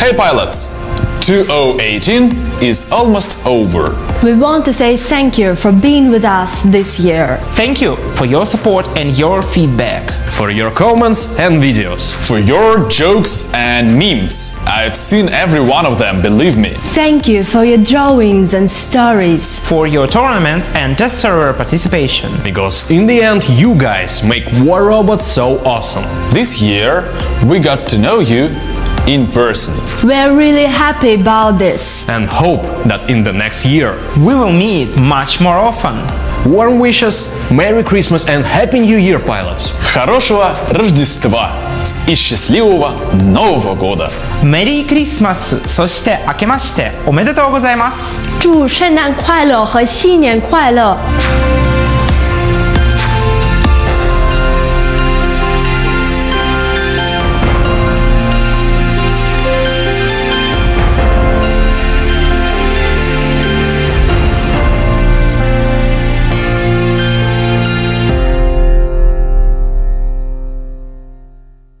Hey pilots! 2018 is almost over. We want to say thank you for being with us this year. Thank you for your support and your feedback. For your comments and videos. For your jokes and memes. I've seen every one of them, believe me. Thank you for your drawings and stories. For your tournaments and test server participation. Because in the end, you guys make War Robot so awesome. This year, we got to know you in person. We're really happy about this. And hope that in the next year we will meet much more often. Warm wishes, Merry Christmas and Happy New Year, pilots! Хорошего Рождества! и счастливого Нового года! Merry Christmas!